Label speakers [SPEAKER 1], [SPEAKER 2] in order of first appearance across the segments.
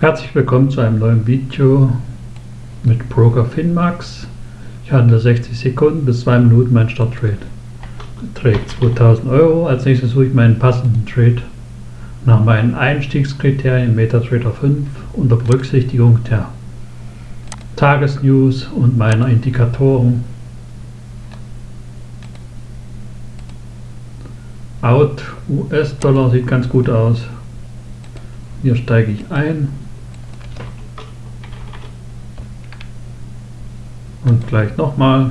[SPEAKER 1] Herzlich willkommen zu einem neuen Video mit Broker Finmax. Ich handle 60 Sekunden bis 2 Minuten mein Starttrade. Trade 2000 Euro. Als nächstes suche ich meinen passenden Trade nach meinen Einstiegskriterien MetaTrader 5 unter Berücksichtigung der Tagesnews und meiner Indikatoren. Out US-Dollar sieht ganz gut aus. Hier steige ich ein. Und gleich nochmal.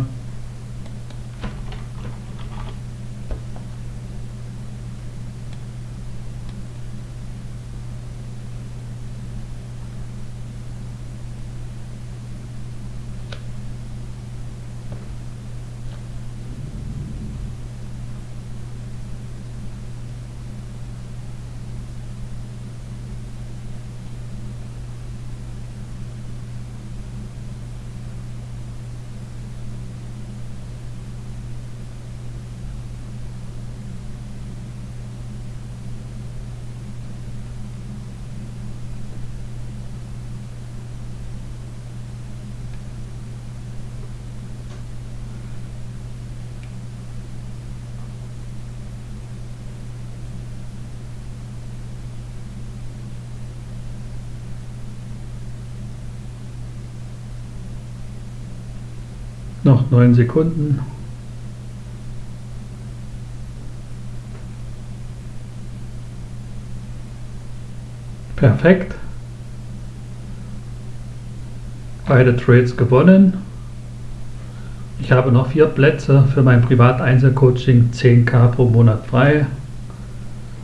[SPEAKER 1] Noch 9 Sekunden. Perfekt. Beide Trades gewonnen. Ich habe noch vier Plätze für mein Privat-Einzelcoaching 10k pro Monat frei.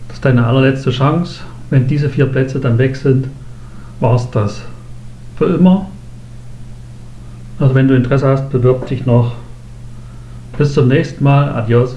[SPEAKER 1] Das ist deine allerletzte Chance. Wenn diese vier Plätze dann weg sind, war es das. Für immer. Also wenn du Interesse hast, bewirb dich noch. Bis zum nächsten Mal. Adios.